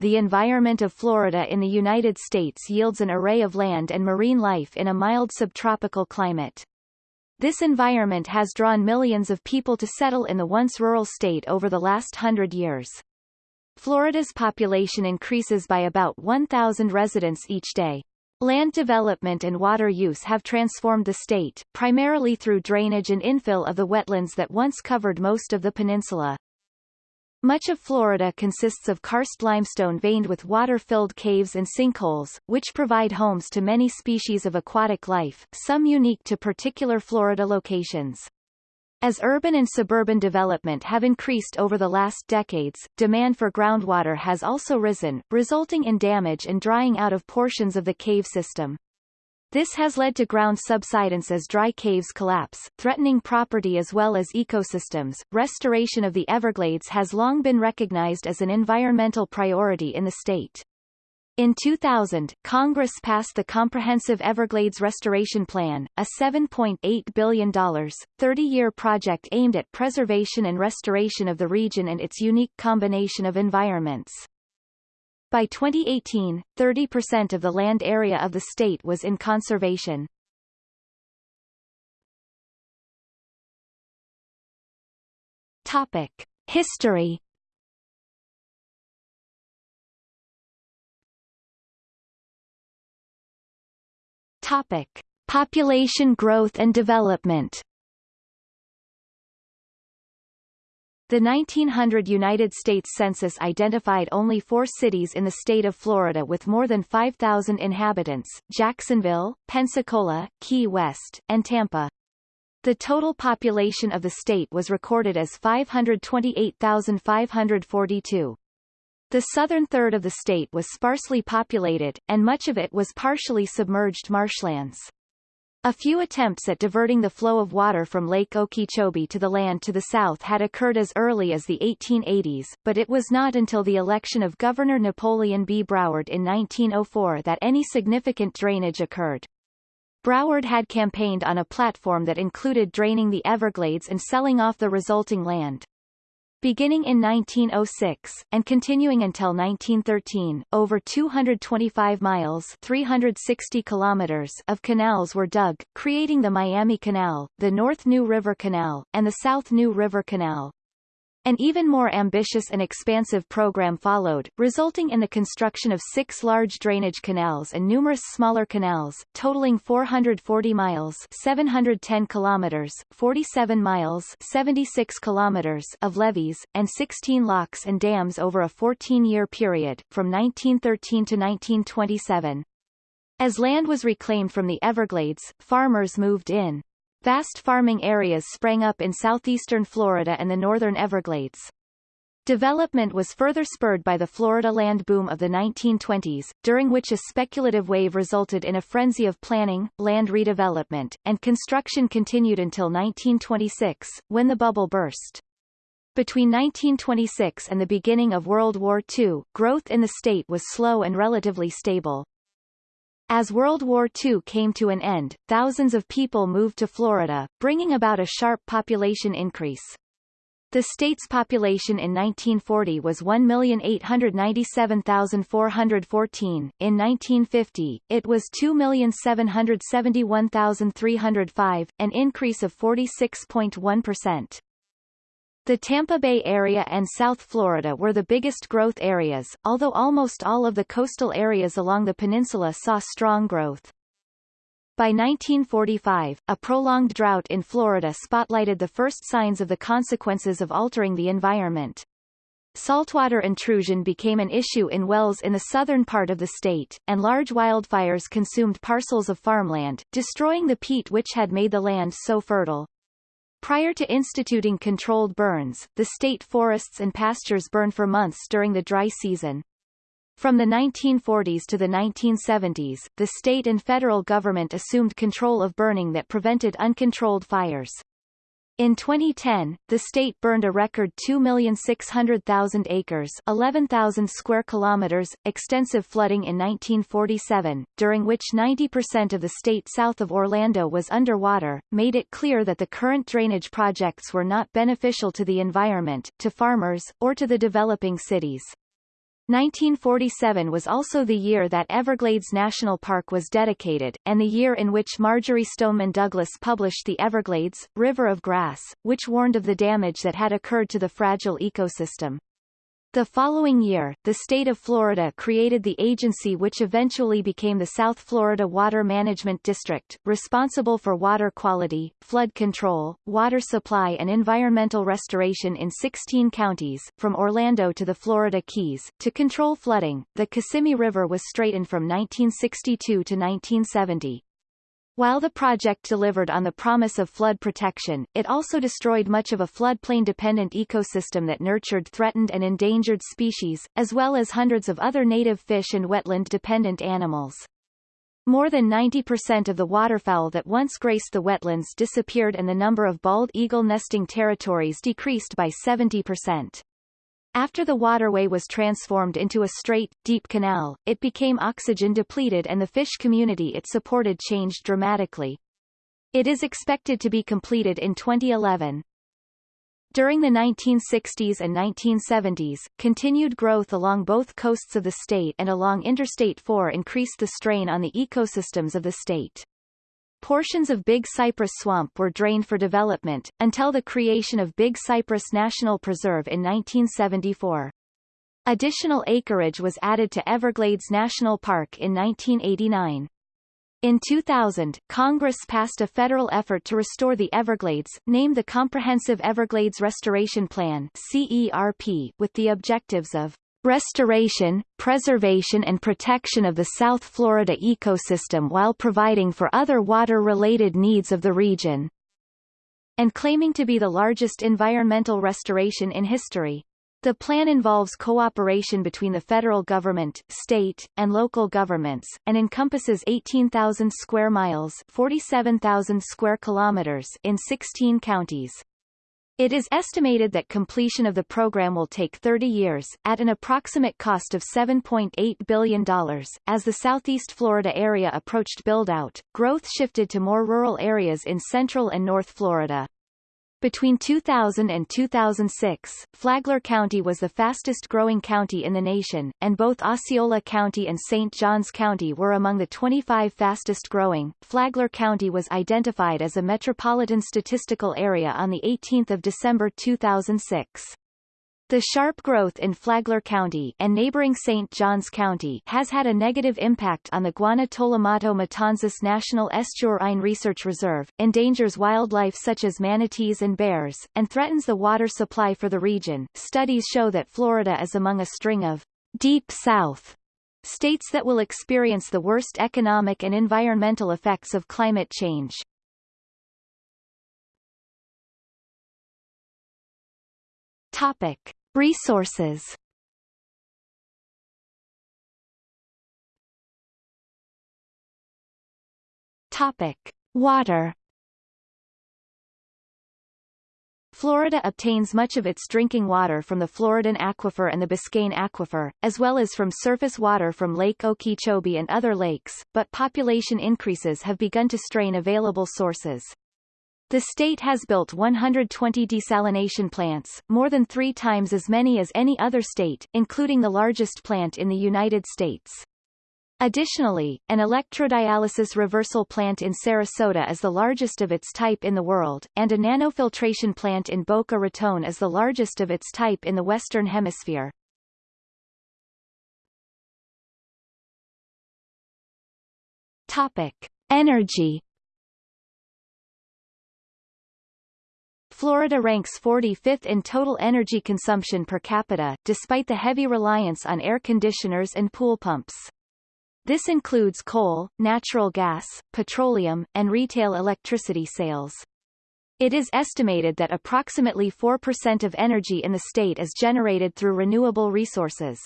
the environment of Florida in the United States yields an array of land and marine life in a mild subtropical climate. This environment has drawn millions of people to settle in the once rural state over the last hundred years. Florida's population increases by about 1,000 residents each day. Land development and water use have transformed the state, primarily through drainage and infill of the wetlands that once covered most of the peninsula. Much of Florida consists of karst limestone veined with water-filled caves and sinkholes, which provide homes to many species of aquatic life, some unique to particular Florida locations. As urban and suburban development have increased over the last decades, demand for groundwater has also risen, resulting in damage and drying out of portions of the cave system. This has led to ground subsidence as dry caves collapse, threatening property as well as ecosystems. Restoration of the Everglades has long been recognized as an environmental priority in the state. In 2000, Congress passed the Comprehensive Everglades Restoration Plan, a $7.8 billion, 30-year project aimed at preservation and restoration of the region and its unique combination of environments. By 2018, 30% of the land area of the state was in conservation. Topic. History Topic. Population growth and development The 1900 United States Census identified only four cities in the state of Florida with more than 5,000 inhabitants, Jacksonville, Pensacola, Key West, and Tampa. The total population of the state was recorded as 528,542. The southern third of the state was sparsely populated, and much of it was partially submerged marshlands. A few attempts at diverting the flow of water from Lake Okeechobee to the land to the south had occurred as early as the 1880s, but it was not until the election of Governor Napoleon B. Broward in 1904 that any significant drainage occurred. Broward had campaigned on a platform that included draining the Everglades and selling off the resulting land. Beginning in 1906, and continuing until 1913, over 225 miles 360 kilometers of canals were dug, creating the Miami Canal, the North New River Canal, and the South New River Canal. An even more ambitious and expansive program followed, resulting in the construction of six large drainage canals and numerous smaller canals, totaling 440 miles 710 kilometers, 47 miles 76 kilometers of levees, and 16 locks and dams over a 14-year period, from 1913 to 1927. As land was reclaimed from the Everglades, farmers moved in. Vast farming areas sprang up in southeastern Florida and the northern Everglades. Development was further spurred by the Florida land boom of the 1920s, during which a speculative wave resulted in a frenzy of planning, land redevelopment, and construction continued until 1926, when the bubble burst. Between 1926 and the beginning of World War II, growth in the state was slow and relatively stable. As World War II came to an end, thousands of people moved to Florida, bringing about a sharp population increase. The state's population in 1940 was 1,897,414. In 1950, it was 2,771,305, an increase of 46.1%. The Tampa Bay area and South Florida were the biggest growth areas, although almost all of the coastal areas along the peninsula saw strong growth. By 1945, a prolonged drought in Florida spotlighted the first signs of the consequences of altering the environment. Saltwater intrusion became an issue in wells in the southern part of the state, and large wildfires consumed parcels of farmland, destroying the peat which had made the land so fertile. Prior to instituting controlled burns, the state forests and pastures burn for months during the dry season. From the 1940s to the 1970s, the state and federal government assumed control of burning that prevented uncontrolled fires. In 2010, the state burned a record 2,600,000 acres 11,000 square kilometers, extensive flooding in 1947, during which 90% of the state south of Orlando was underwater, made it clear that the current drainage projects were not beneficial to the environment, to farmers, or to the developing cities. 1947 was also the year that Everglades National Park was dedicated, and the year in which Marjory Stoneman Douglas published The Everglades, River of Grass, which warned of the damage that had occurred to the fragile ecosystem. The following year, the state of Florida created the agency which eventually became the South Florida Water Management District, responsible for water quality, flood control, water supply and environmental restoration in 16 counties, from Orlando to the Florida Keys. To control flooding, the Kissimmee River was straightened from 1962 to 1970. While the project delivered on the promise of flood protection, it also destroyed much of a floodplain-dependent ecosystem that nurtured threatened and endangered species, as well as hundreds of other native fish and wetland-dependent animals. More than 90% of the waterfowl that once graced the wetlands disappeared and the number of bald eagle nesting territories decreased by 70%. After the waterway was transformed into a straight, deep canal, it became oxygen depleted and the fish community it supported changed dramatically. It is expected to be completed in 2011. During the 1960s and 1970s, continued growth along both coasts of the state and along Interstate 4 increased the strain on the ecosystems of the state. Portions of Big Cypress Swamp were drained for development, until the creation of Big Cypress National Preserve in 1974. Additional acreage was added to Everglades National Park in 1989. In 2000, Congress passed a federal effort to restore the Everglades, named the Comprehensive Everglades Restoration Plan CERP, with the objectives of restoration, preservation and protection of the South Florida ecosystem while providing for other water-related needs of the region, and claiming to be the largest environmental restoration in history. The plan involves cooperation between the federal government, state, and local governments, and encompasses 18,000 square miles 47,000 square kilometers in 16 counties. It is estimated that completion of the program will take 30 years, at an approximate cost of $7.8 billion. As the southeast Florida area approached build-out, growth shifted to more rural areas in central and north Florida. Between 2000 and 2006, Flagler County was the fastest growing county in the nation, and both Osceola County and St. Johns County were among the 25 fastest growing. Flagler County was identified as a metropolitan statistical area on 18 December 2006. The sharp growth in Flagler County and neighboring St. Johns County has had a negative impact on the Guana Tolomato Matanzas National Estuarine Research Reserve, endangers wildlife such as manatees and bears, and threatens the water supply for the region. Studies show that Florida is among a string of Deep South states that will experience the worst economic and environmental effects of climate change. Topic. Resources Topic. Water Florida obtains much of its drinking water from the Floridan Aquifer and the Biscayne Aquifer, as well as from surface water from Lake Okeechobee and other lakes, but population increases have begun to strain available sources. The state has built 120 desalination plants, more than three times as many as any other state, including the largest plant in the United States. Additionally, an electrodialysis reversal plant in Sarasota is the largest of its type in the world, and a nanofiltration plant in Boca Raton is the largest of its type in the Western Hemisphere. Topic. Energy Florida ranks 45th in total energy consumption per capita, despite the heavy reliance on air conditioners and pool pumps. This includes coal, natural gas, petroleum, and retail electricity sales. It is estimated that approximately 4% of energy in the state is generated through renewable resources.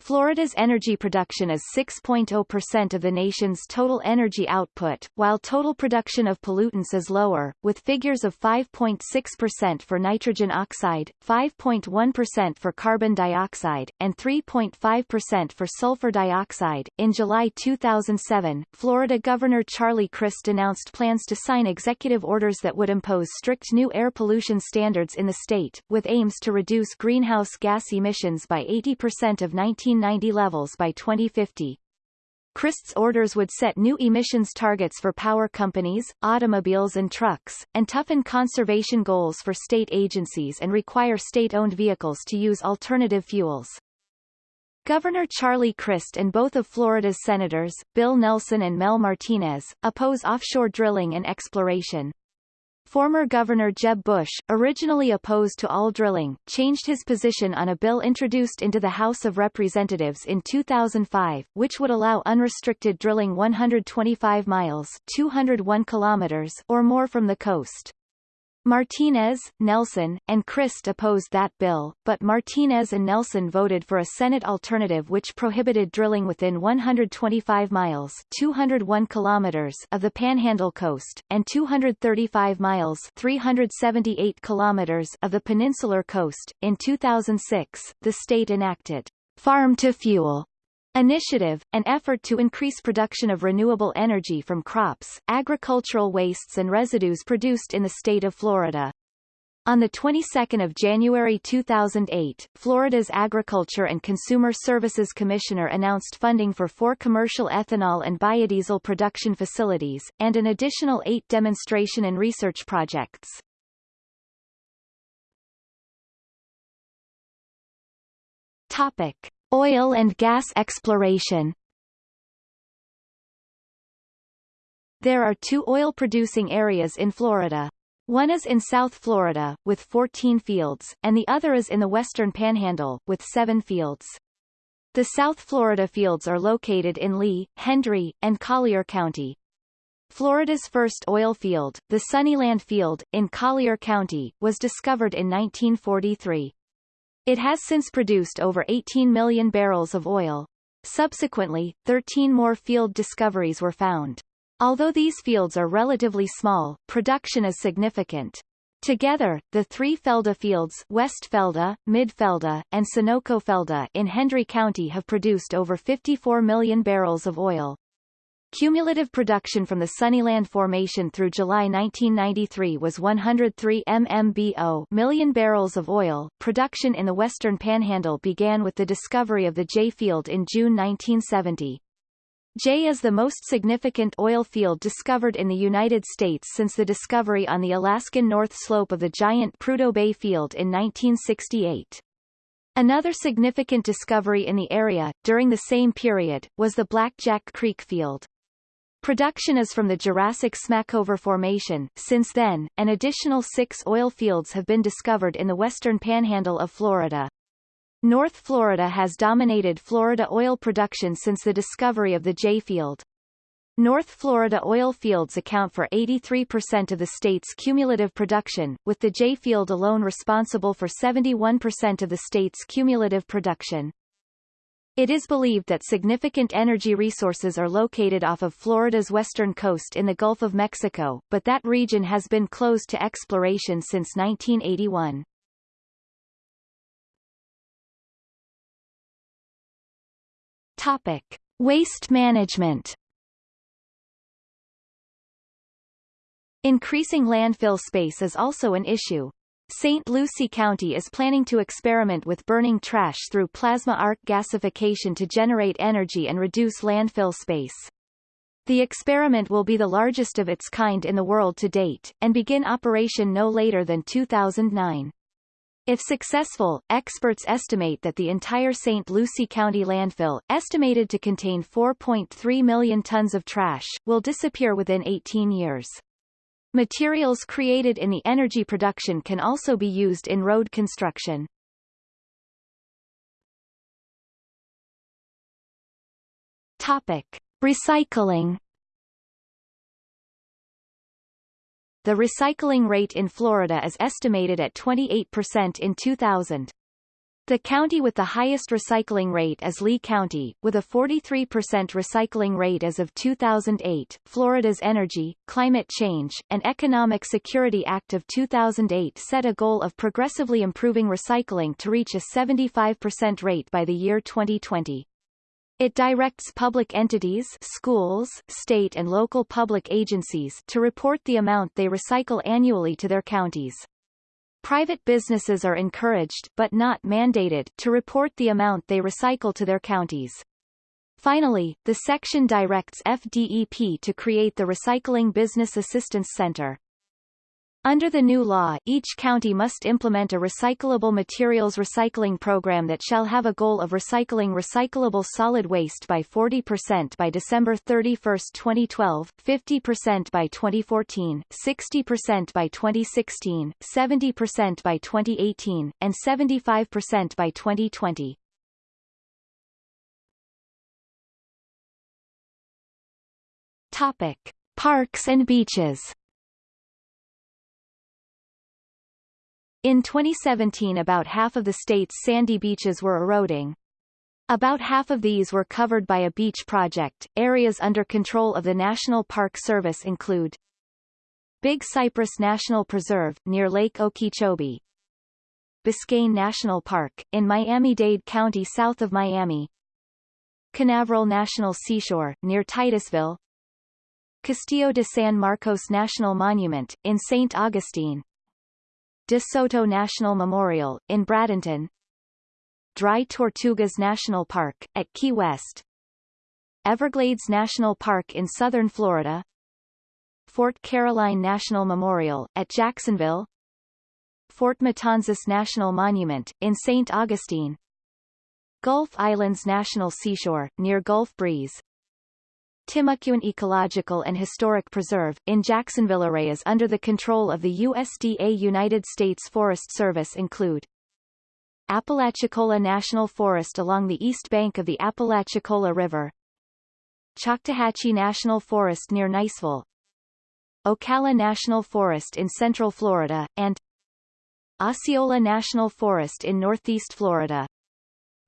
Florida's energy production is 6.0% of the nation's total energy output, while total production of pollutants is lower, with figures of 5.6% for nitrogen oxide, 5.1% for carbon dioxide, and 3.5% for sulfur dioxide. In July 2007, Florida Governor Charlie Crist announced plans to sign executive orders that would impose strict new air pollution standards in the state, with aims to reduce greenhouse gas emissions by 80% of 19 1990 levels by 2050. Crist's orders would set new emissions targets for power companies, automobiles and trucks, and toughen conservation goals for state agencies and require state-owned vehicles to use alternative fuels. Governor Charlie Crist and both of Florida's senators, Bill Nelson and Mel Martinez, oppose offshore drilling and exploration. Former Governor Jeb Bush, originally opposed to all drilling, changed his position on a bill introduced into the House of Representatives in 2005, which would allow unrestricted drilling 125 miles 201 kilometers or more from the coast. Martinez, Nelson, and Crist opposed that bill, but Martinez and Nelson voted for a Senate alternative which prohibited drilling within 125 miles 201 kilometers of the Panhandle coast, and 235 miles 378 kilometers of the peninsular coast. In 2006, the state enacted Farm to Fuel Initiative, an effort to increase production of renewable energy from crops, agricultural wastes and residues produced in the state of Florida. On the 22nd of January 2008, Florida's Agriculture and Consumer Services Commissioner announced funding for four commercial ethanol and biodiesel production facilities, and an additional eight demonstration and research projects. Topic. Oil and gas exploration There are two oil-producing areas in Florida. One is in South Florida, with 14 fields, and the other is in the western panhandle, with seven fields. The South Florida fields are located in Lee, Hendry, and Collier County. Florida's first oil field, the Sunniland Field, in Collier County, was discovered in 1943. It has since produced over 18 million barrels of oil. Subsequently, 13 more field discoveries were found. Although these fields are relatively small, production is significant. Together, the three Felda fields West Felda, Mid Felda, and Sunoco Felda in Hendry County have produced over 54 million barrels of oil. Cumulative production from the Sunniland Formation through July 1993 was 103 MMBO million barrels of oil. Production in the Western Panhandle began with the discovery of the Jay Field in June 1970. Jay is the most significant oil field discovered in the United States since the discovery on the Alaskan North Slope of the giant Prudhoe Bay Field in 1968. Another significant discovery in the area, during the same period, was the Blackjack Creek Field. Production is from the Jurassic Smackover Formation. Since then, an additional six oil fields have been discovered in the western panhandle of Florida. North Florida has dominated Florida oil production since the discovery of the Jay Field. North Florida oil fields account for 83% of the state's cumulative production, with the Jay Field alone responsible for 71% of the state's cumulative production. It is believed that significant energy resources are located off of Florida's western coast in the Gulf of Mexico, but that region has been closed to exploration since 1981. Topic. Waste management Increasing landfill space is also an issue, St. Lucie County is planning to experiment with burning trash through plasma arc gasification to generate energy and reduce landfill space. The experiment will be the largest of its kind in the world to date, and begin operation no later than 2009. If successful, experts estimate that the entire St. Lucie County landfill, estimated to contain 4.3 million tons of trash, will disappear within 18 years. Materials created in the energy production can also be used in road construction. Topic. Recycling The recycling rate in Florida is estimated at 28% in 2000. The county with the highest recycling rate is Lee County, with a 43% recycling rate as of 2008. Florida's Energy, Climate Change, and Economic Security Act of 2008 set a goal of progressively improving recycling to reach a 75% rate by the year 2020. It directs public entities schools, state and local public agencies to report the amount they recycle annually to their counties. Private businesses are encouraged but not mandated to report the amount they recycle to their counties. Finally, the section directs FDEP to create the Recycling Business Assistance Center. Under the new law, each county must implement a recyclable materials recycling program that shall have a goal of recycling recyclable solid waste by 40% by December 31, 2012, 50% by 2014, 60% by 2016, 70% by 2018, and 75% by 2020. Topic: Parks and beaches. In 2017 about half of the state's sandy beaches were eroding. About half of these were covered by a beach project. Areas under control of the National Park Service include Big Cypress National Preserve, near Lake Okeechobee Biscayne National Park, in Miami-Dade County south of Miami Canaveral National Seashore, near Titusville Castillo de San Marcos National Monument, in St. Augustine De Soto National Memorial, in Bradenton. Dry Tortugas National Park, at Key West. Everglades National Park in southern Florida. Fort Caroline National Memorial, at Jacksonville. Fort Matanzas National Monument, in St. Augustine. Gulf Islands National Seashore, near Gulf Breeze Timucuan Ecological and Historic Preserve, in Jacksonville areas under the control of the USDA United States Forest Service include Apalachicola National Forest along the east bank of the Apalachicola River Choctawhatchee National Forest near Niceville Ocala National Forest in central Florida, and Osceola National Forest in northeast Florida.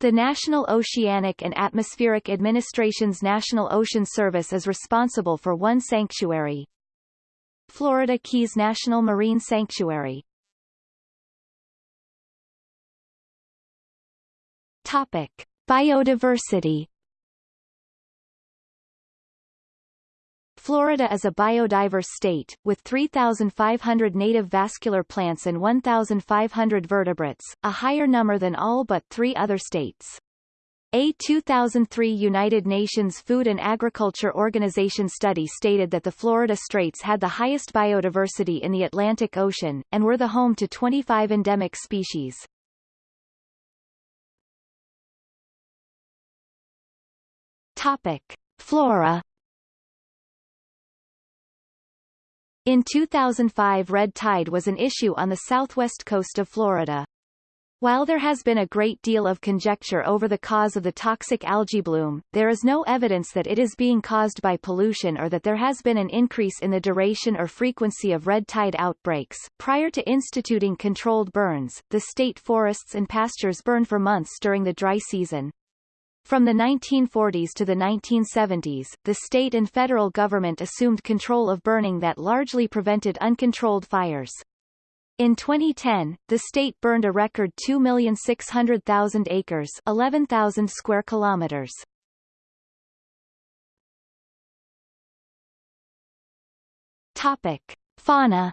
The National Oceanic and Atmospheric Administration's National Ocean Service is responsible for one sanctuary. Florida Keys National Marine Sanctuary. Topic: Biodiversity Florida is a biodiverse state, with 3,500 native vascular plants and 1,500 vertebrates, a higher number than all but three other states. A 2003 United Nations Food and Agriculture Organization study stated that the Florida Straits had the highest biodiversity in the Atlantic Ocean, and were the home to 25 endemic species. Topic. Flora In 2005 red tide was an issue on the southwest coast of Florida. While there has been a great deal of conjecture over the cause of the toxic algae bloom, there is no evidence that it is being caused by pollution or that there has been an increase in the duration or frequency of red tide outbreaks. Prior to instituting controlled burns, the state forests and pastures burn for months during the dry season. From the 1940s to the 1970s, the state and federal government assumed control of burning that largely prevented uncontrolled fires. In 2010, the state burned a record 2,600,000 acres 11,000 square kilometers. Topic. Fauna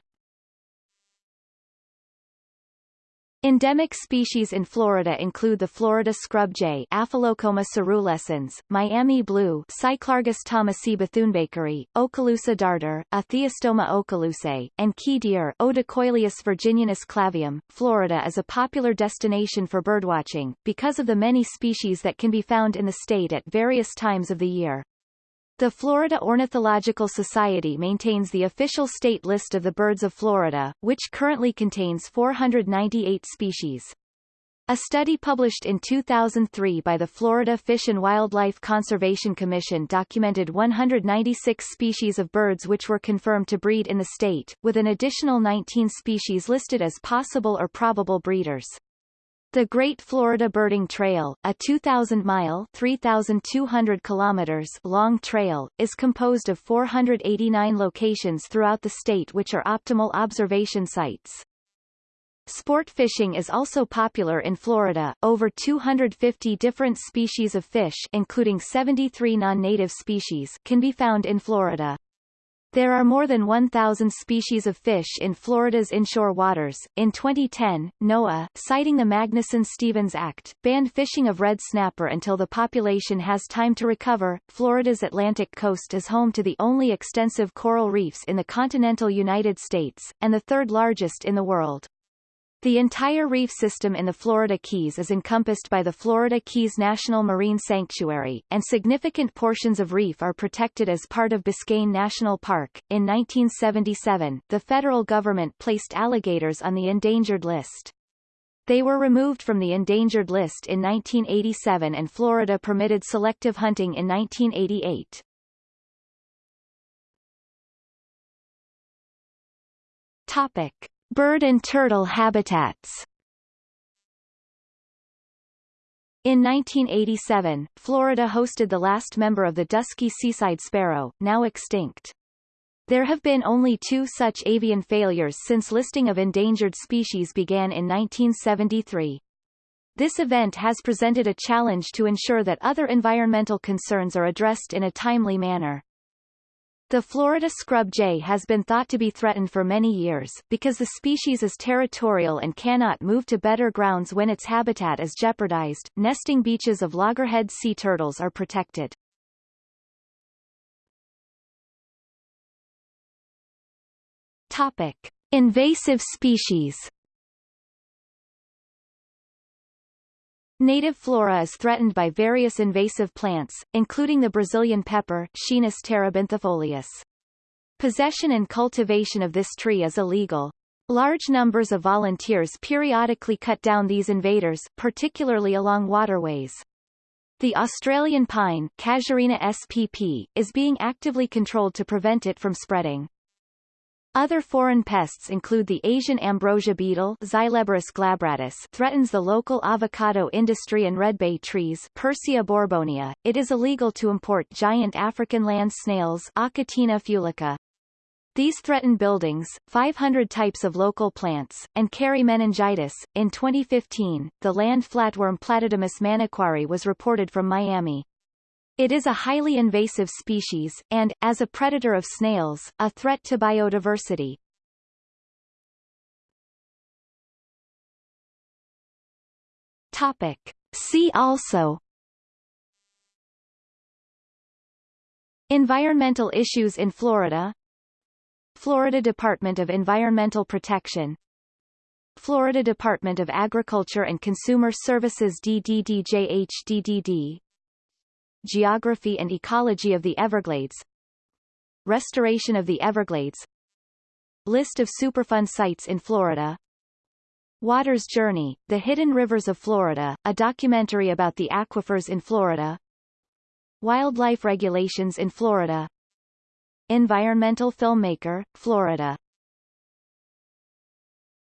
Endemic species in Florida include the Florida scrub jay Aphelocoma coerulescens, Miami blue Cyclargus thomasi bethunebakeri, Okaloosa darter, Etheostoma okaloosae, and key deer Odocoileus virginianus clavium. Florida is a popular destination for birdwatching, because of the many species that can be found in the state at various times of the year. The Florida Ornithological Society maintains the official state list of the birds of Florida, which currently contains 498 species. A study published in 2003 by the Florida Fish and Wildlife Conservation Commission documented 196 species of birds which were confirmed to breed in the state, with an additional 19 species listed as possible or probable breeders. The Great Florida Birding Trail, a 2,000-mile (3,200 kilometers) long trail, is composed of 489 locations throughout the state which are optimal observation sites. Sport fishing is also popular in Florida. Over 250 different species of fish including 73 non-native species can be found in Florida. There are more than 1,000 species of fish in Florida's inshore waters. In 2010, NOAA, citing the Magnuson-Stevens Act, banned fishing of red snapper until the population has time to recover. Florida's Atlantic coast is home to the only extensive coral reefs in the continental United States, and the third largest in the world. The entire reef system in the Florida Keys is encompassed by the Florida Keys National Marine Sanctuary, and significant portions of reef are protected as part of Biscayne National Park. In 1977, the federal government placed alligators on the endangered list. They were removed from the endangered list in 1987 and Florida permitted selective hunting in 1988. Topic. Bird and turtle habitats In 1987, Florida hosted the last member of the dusky seaside sparrow, now extinct. There have been only two such avian failures since listing of endangered species began in 1973. This event has presented a challenge to ensure that other environmental concerns are addressed in a timely manner. The Florida scrub jay has been thought to be threatened for many years, because the species is territorial and cannot move to better grounds when its habitat is jeopardized. Nesting beaches of loggerhead sea turtles are protected. Topic. Invasive species Native flora is threatened by various invasive plants, including the Brazilian pepper Schinus terebinthifolius. Possession and cultivation of this tree is illegal. Large numbers of volunteers periodically cut down these invaders, particularly along waterways. The Australian pine Casuarina spp, is being actively controlled to prevent it from spreading. Other foreign pests include the Asian ambrosia beetle Xyleborus glabratus threatens the local avocado industry and red bay trees Persea borbonia. It is illegal to import giant African land snails Achatina fulica. These threaten buildings, 500 types of local plants, and carry meningitis. In 2015, the land flatworm Platydemus manokwari was reported from Miami. It is a highly invasive species, and, as a predator of snails, a threat to biodiversity. Topic. See also Environmental issues in Florida Florida Department of Environmental Protection Florida Department of Agriculture and Consumer Services DDDJHDDD Geography and ecology of the Everglades Restoration of the Everglades List of Superfund sites in Florida Water's Journey, The Hidden Rivers of Florida, a documentary about the aquifers in Florida Wildlife regulations in Florida Environmental filmmaker, Florida